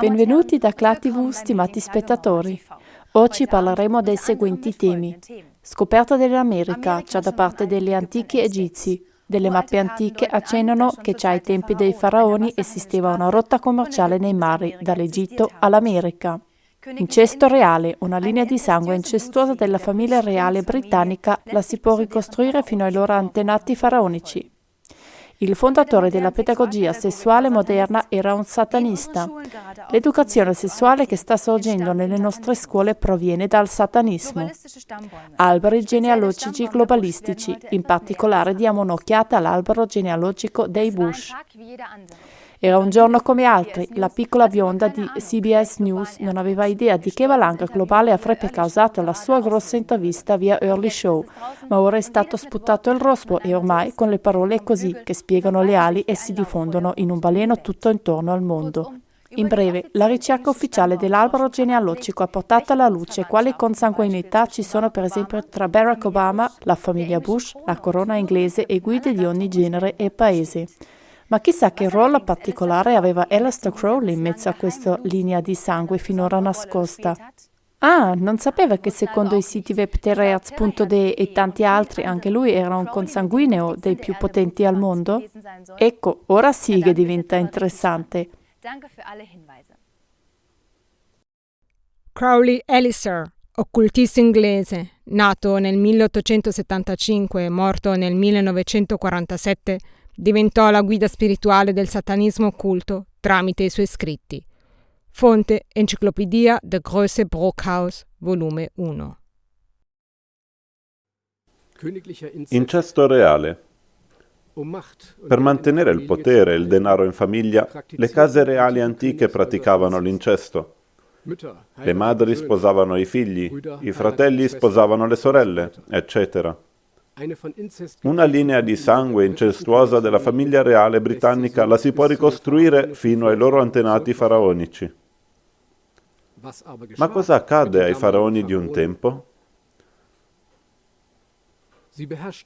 Benvenuti da ClaTV, stimati spettatori. Oggi parleremo dei seguenti temi. Scoperta dell'America, già da parte degli antichi egizi. Delle mappe antiche accennano che già ai tempi dei faraoni esisteva una rotta commerciale nei mari, dall'Egitto all'America. Incesto reale, una linea di sangue incestuosa della famiglia reale britannica, la si può ricostruire fino ai loro antenati faraonici. Il fondatore della pedagogia sessuale moderna era un satanista. L'educazione sessuale che sta sorgendo nelle nostre scuole proviene dal satanismo. Alberi genealogici globalistici, in particolare diamo un'occhiata all'albero genealogico dei Bush. Era un giorno come altri. La piccola bionda di CBS News non aveva idea di che valanga globale avrebbe causato la sua grossa intervista via Early Show, ma ora è stato sputato il rospo e ormai con le parole così che spiegano le ali e si diffondono in un baleno tutto intorno al mondo. In breve, la ricerca ufficiale dell'albero genealogico ha portato alla luce quali consanguinità ci sono per esempio tra Barack Obama, la famiglia Bush, la corona inglese e guide di ogni genere e paese. Ma chissà che ruolo particolare aveva Alistair Crowley in mezzo a questa linea di sangue finora nascosta. Ah, non sapeva che secondo i siti web terreaz.de e tanti altri anche lui era un consanguineo dei più potenti al mondo? Ecco, ora sì che diventa interessante. Crowley Alistair, occultista inglese, nato nel 1875 e morto nel 1947, diventò la guida spirituale del satanismo occulto tramite i suoi scritti. Fonte Enciclopedia de Größe Brockhaus, volume 1. Incesto reale. Per mantenere il potere e il denaro in famiglia, le case reali antiche praticavano l'incesto. Le madri sposavano i figli, i fratelli sposavano le sorelle, eccetera. Una linea di sangue incestuosa della famiglia reale britannica la si può ricostruire fino ai loro antenati faraonici. Ma cosa accade ai faraoni di un tempo?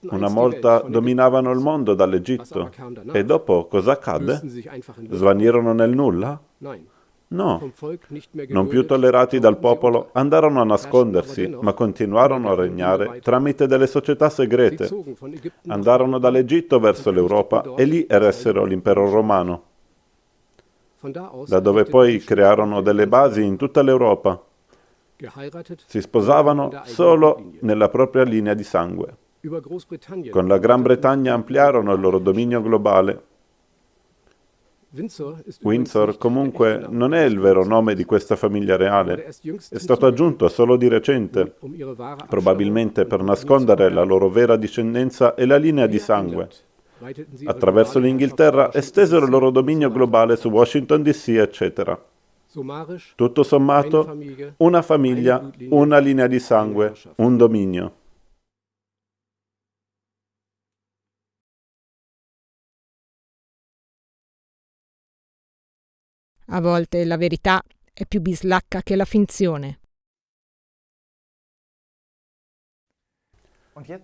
Una volta dominavano il mondo dall'Egitto e dopo cosa accadde? Svanirono nel nulla? No, non più tollerati dal popolo, andarono a nascondersi, ma continuarono a regnare tramite delle società segrete. Andarono dall'Egitto verso l'Europa e lì eressero l'impero romano, da dove poi crearono delle basi in tutta l'Europa. Si sposavano solo nella propria linea di sangue. Con la Gran Bretagna ampliarono il loro dominio globale Windsor comunque non è il vero nome di questa famiglia reale, è stato aggiunto solo di recente, probabilmente per nascondere la loro vera discendenza e la linea di sangue. Attraverso l'Inghilterra estesero il loro dominio globale su Washington DC, eccetera. Tutto sommato, una famiglia, una linea di sangue, un dominio. A volte la verità è più bislacca che la finzione.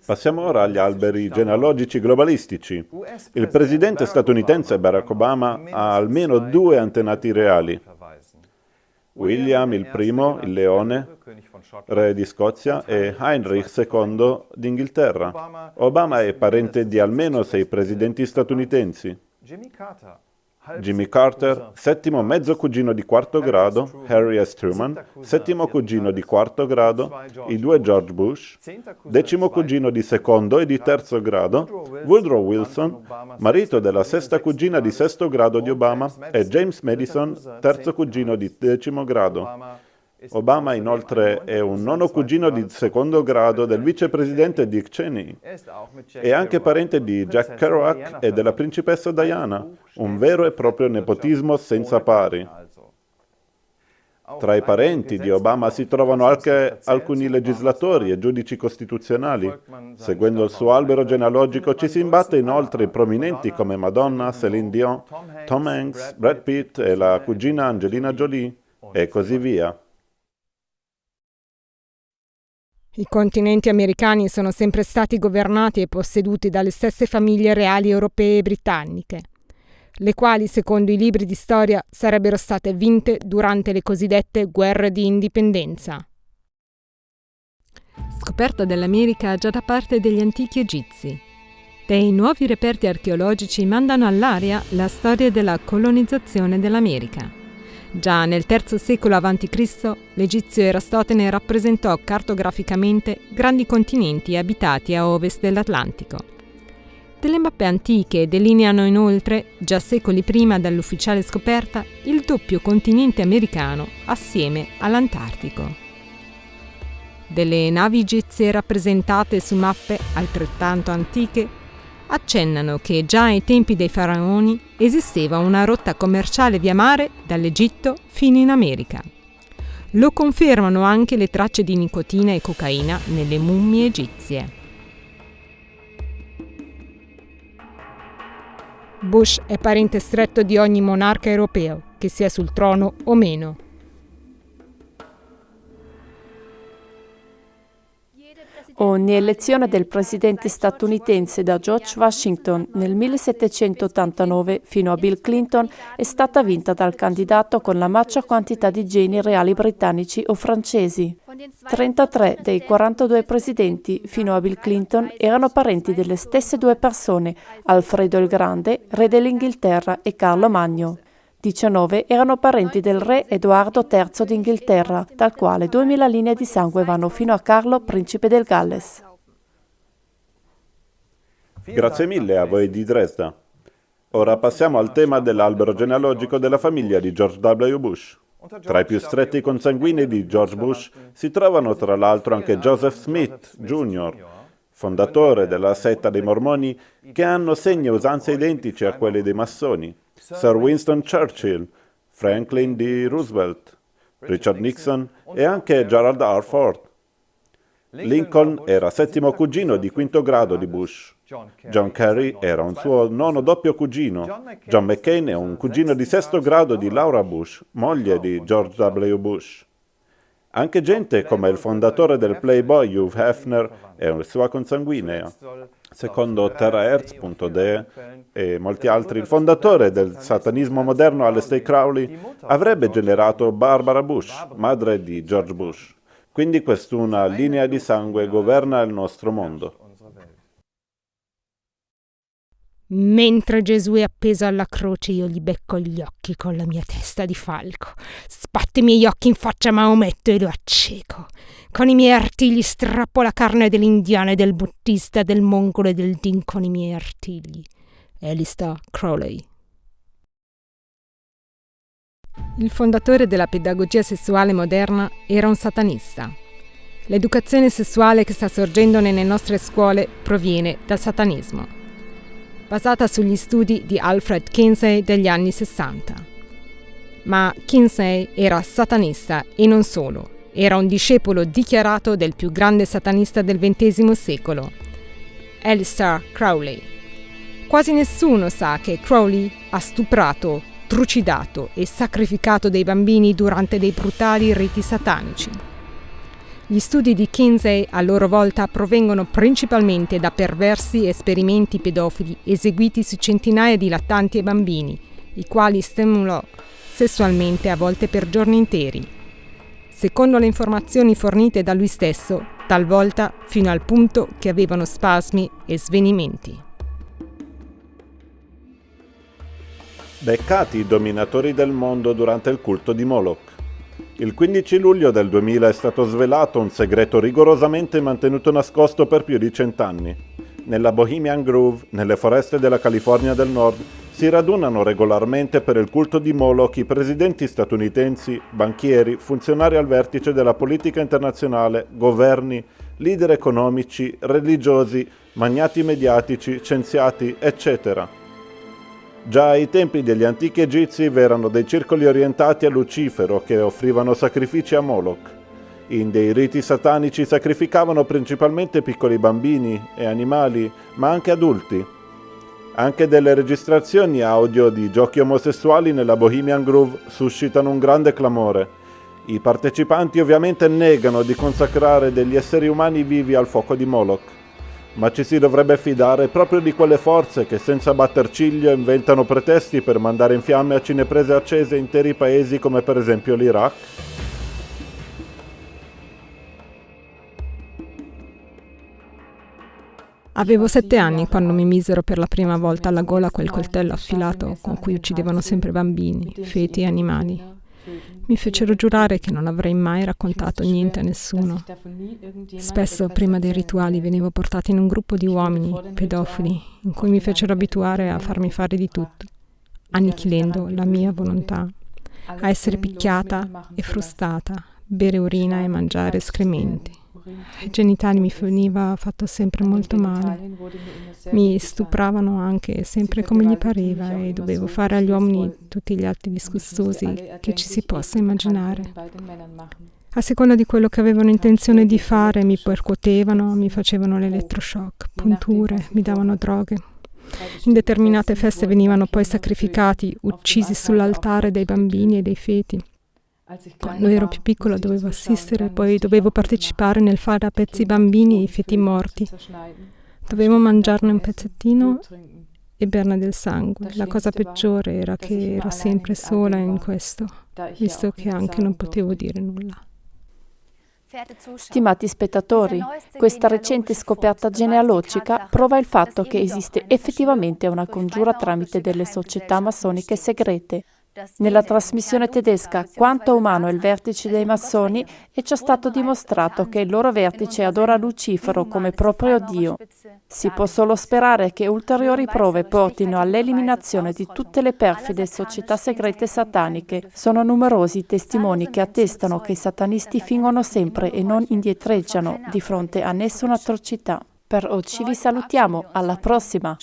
Passiamo ora agli alberi genealogici globalistici. Il presidente statunitense Barack Obama ha almeno due antenati reali. William il primo, il leone, re di Scozia, e Heinrich II d'Inghilterra. Obama è parente di almeno sei presidenti statunitensi. Jimmy Carter, settimo mezzo cugino di quarto grado, Harry S. Truman, settimo cugino di quarto grado, i due George Bush, decimo cugino di secondo e di terzo grado, Woodrow Wilson, marito della sesta cugina di sesto grado di Obama, e James Madison, terzo cugino di decimo grado. Obama inoltre è un nono cugino di secondo grado del vicepresidente Dick Cheney. È anche parente di Jack Kerouac e della principessa Diana, un vero e proprio nepotismo senza pari. Tra i parenti di Obama si trovano anche alcuni legislatori e giudici costituzionali. Seguendo il suo albero genealogico ci si imbatte inoltre prominenti come Madonna, Celine Dion, Tom Hanks, Brad Pitt e la cugina Angelina Jolie, e così via. I continenti americani sono sempre stati governati e posseduti dalle stesse famiglie reali europee e britanniche. le quali secondo i libri di storia sarebbero state vinte durante le cosiddette guerre di indipendenza. Scoperta dell'America già da parte degli antichi egizi. Dei nuovi reperti archeologici mandano all'aria la storia della colonizzazione dell'America. Già nel III secolo a.C. l'egizio Erastotene rappresentò cartograficamente grandi continenti abitati a ovest dell'Atlantico. Delle mappe antiche delineano inoltre, già secoli prima dall'ufficiale scoperta, il doppio continente americano assieme all'Antartico. Delle navi egizie rappresentate su mappe altrettanto antiche accennano che già ai tempi dei faraoni esisteva una rotta commerciale via mare dall'Egitto fino in America. Lo confermano anche le tracce di nicotina e cocaina nelle mummie egizie. Bush è parente stretto di ogni monarca europeo, che sia sul trono o meno. Ogni elezione del presidente statunitense da George Washington nel 1789 fino a Bill Clinton è stata vinta dal candidato con la maggior quantità di geni reali britannici o francesi. 33 dei 42 presidenti fino a Bill Clinton erano parenti delle stesse due persone, Alfredo il Grande, re dell'Inghilterra, e Carlo Magno. 19 erano parenti del re Edoardo III d'Inghilterra, dal quale 2000 linee di sangue vanno fino a Carlo, principe del Galles. Grazie mille a voi di Dresda. Ora passiamo al tema dell'albero genealogico della famiglia di George W. Bush. Tra i più stretti consanguini di George Bush si trovano tra l'altro anche Joseph Smith Jr., fondatore della setta dei mormoni, che hanno segni e usanze identici a quelli dei massoni. Sir Winston Churchill, Franklin D. Roosevelt, Richard Nixon e anche Gerald R. Ford. Lincoln era settimo cugino di quinto grado di Bush. John Kerry era un suo nono doppio cugino. John McCain è un cugino di sesto grado di Laura Bush, moglie di George W. Bush. Anche gente come il fondatore del Playboy, Hugh Hefner, è una sua consanguinea. Secondo TerraHertz.de e molti altri, il fondatore del satanismo moderno Aleister Crowley avrebbe generato Barbara Bush, madre di George Bush. Quindi quest'una linea di sangue governa il nostro mondo. Mentre Gesù è appeso alla croce io gli becco gli occhi con la mia testa di falco. Spatto i miei occhi in faccia a Maometto e lo acceco. Con i miei artigli strappo la carne dell'indiano e del buddista, del mongolo e del din con i miei artigli. Alistair Crowley. Il fondatore della pedagogia sessuale moderna era un satanista. L'educazione sessuale che sta sorgendo nelle nostre scuole proviene dal satanismo, basata sugli studi di Alfred Kinsey degli anni 60. Ma Kinsey era satanista e non solo era un discepolo dichiarato del più grande satanista del XX secolo, Alistair Crowley. Quasi nessuno sa che Crowley ha stuprato, trucidato e sacrificato dei bambini durante dei brutali riti satanici. Gli studi di Kinsey a loro volta provengono principalmente da perversi esperimenti pedofili eseguiti su centinaia di lattanti e bambini, i quali stimolò sessualmente a volte per giorni interi secondo le informazioni fornite da lui stesso, talvolta fino al punto che avevano spasmi e svenimenti. Beccati i dominatori del mondo durante il culto di Moloch. Il 15 luglio del 2000 è stato svelato un segreto rigorosamente mantenuto nascosto per più di cent'anni. Nella Bohemian Grove, nelle foreste della California del Nord, si radunano regolarmente per il culto di Moloch i presidenti statunitensi, banchieri, funzionari al vertice della politica internazionale, governi, leader economici, religiosi, magnati mediatici, scienziati, eccetera. Già ai tempi degli antichi egizi v'erano dei circoli orientati a Lucifero che offrivano sacrifici a Moloch. In dei riti satanici sacrificavano principalmente piccoli bambini e animali, ma anche adulti, anche delle registrazioni audio di giochi omosessuali nella Bohemian Groove suscitano un grande clamore. I partecipanti ovviamente negano di consacrare degli esseri umani vivi al fuoco di Moloch. Ma ci si dovrebbe fidare proprio di quelle forze che senza batter ciglio inventano pretesti per mandare in fiamme a cineprese accese interi paesi come per esempio l'Iraq? Avevo sette anni quando mi misero per la prima volta alla gola quel coltello affilato con cui uccidevano sempre bambini, feti e animali. Mi fecero giurare che non avrei mai raccontato niente a nessuno. Spesso, prima dei rituali, venivo portata in un gruppo di uomini, pedofili, in cui mi fecero abituare a farmi fare di tutto, annichilendo la mia volontà, a essere picchiata e frustata, bere urina e mangiare escrementi. Ai genitali mi veniva fatto sempre molto male. Mi stupravano anche sempre come gli pareva e dovevo fare agli uomini tutti gli atti disgustosi che ci si possa immaginare. A seconda di quello che avevano intenzione di fare, mi percuotevano, mi facevano l'elettroshock, punture, mi davano droghe. In determinate feste venivano poi sacrificati, uccisi sull'altare dei bambini e dei feti. Quando ero più piccola dovevo assistere, poi dovevo partecipare nel fare a pezzi i bambini e i feti morti. Dovevo mangiarne un pezzettino e berne del sangue. La cosa peggiore era che ero sempre sola in questo, visto che anche non potevo dire nulla. Stimati spettatori, questa recente scoperta genealogica prova il fatto che esiste effettivamente una congiura tramite delle società massoniche segrete nella trasmissione tedesca Quanto umano è il vertice dei massoni è già stato dimostrato che il loro vertice adora Lucifero come proprio Dio. Si può solo sperare che ulteriori prove portino all'eliminazione di tutte le perfide società segrete sataniche. Sono numerosi i testimoni che attestano che i satanisti fingono sempre e non indietreggiano di fronte a nessuna atrocità. Per oggi vi salutiamo, alla prossima!